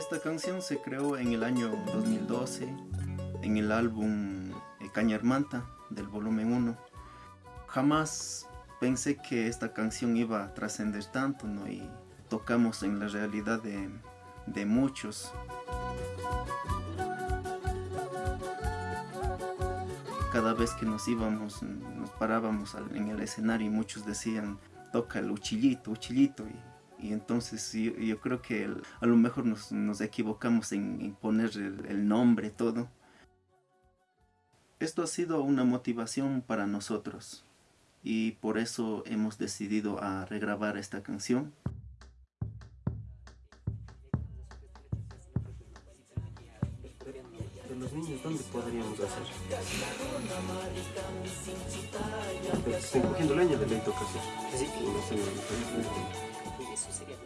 Esta canción se creó en el año 2012 en el álbum eh, Cañarmanta del volumen 1. Jamás pensé que esta canción iba a trascender tanto ¿no? y tocamos en la realidad de, de muchos. Cada vez que nos íbamos, nos parábamos en el escenario y muchos decían, toca el uchillito, uchillito. Y, y entonces yo, creo que a lo mejor nos, equivocamos en, poner el, el nombre, todo. Esto ha sido una motivación para nosotros y por eso hemos decidido a regrabar esta canción. los niños, ¿dónde podríamos hacer? Estoy cogiendo leña de ley toca hacer. Sí. No sé, Eso sería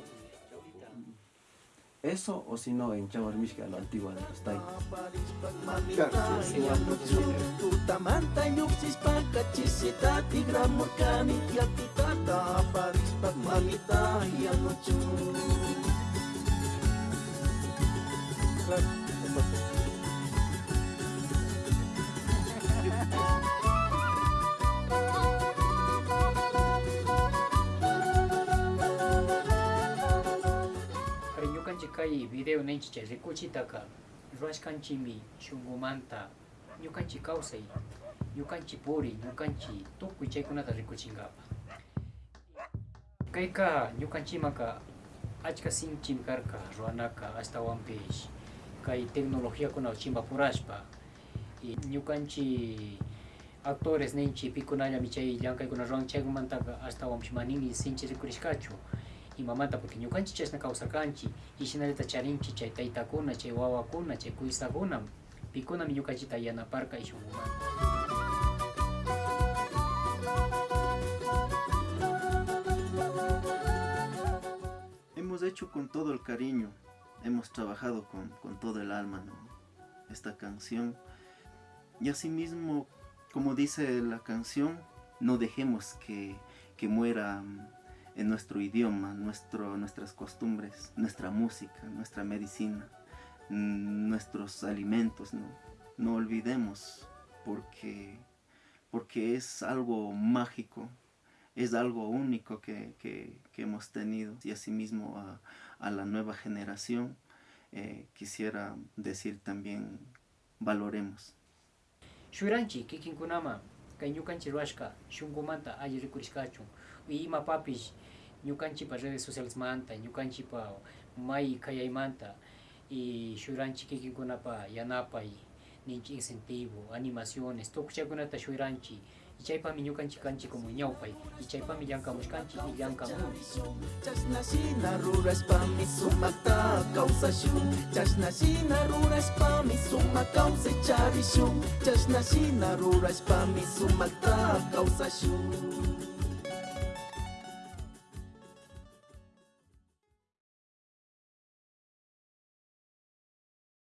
Eso o si no en Chavarmishka, la antigua de los Tai. Claro, かいビデオ年ちゃ絶好ちたか、ロシカンチミ、シュンゴマンタ、ニュカンチカウサイ、ニュカンチボーリ、ニュカンチ、トックイチェクナタ絶好ちんが。Kai ka nyukan cima ka achka sin chimkar ka ruana ka hasta one page kai tecnología kuna chimba purashpa y nyukan chi actores nenchi pikunalla michai yankai kuna ruan chegumanta hasta wamshmanin y sinchi rikurishkachu. Imamanta porque ñukanchik chashna kawsarkanchik ishinallata charinchik chay taytakuna chay wawakuna chay kuysakuna pikunami ñukanchikta yanaparka ishunkumanta Hemos hecho con todo el cariño, hemos trabajado con, con todo el alma ¿no? esta canción y asimismo, como dice la canción, no dejemos que, que muera en nuestro idioma, nuestras costumbres, nuestra música, nuestra medicina, mm, nuestros alimentos, no, olvidemos porque, porque es algo mágico, es algo único que, que, hemos tenido y asimismo a, a la nueva generación eh, quisiera decir también valoremos. kay ñukanchirwashka shunkumanta alli rikurishkachun imapapish ñukanchipa redes socialesmanta ñukanchipa may kayaymanta y shuranchik kikinkunapa yanapay ninchik incentivo animaciones tukuchakunata shuyranchik y chaypami ñukanchik kanchik como ñawpay y chaypami llankamushkanchik y llankamuni chashnashina ruraspami sumakta kawsashun chashnashina ruraspami sumak kawsay charishun chashnashina ruraspami sumakta kawsashun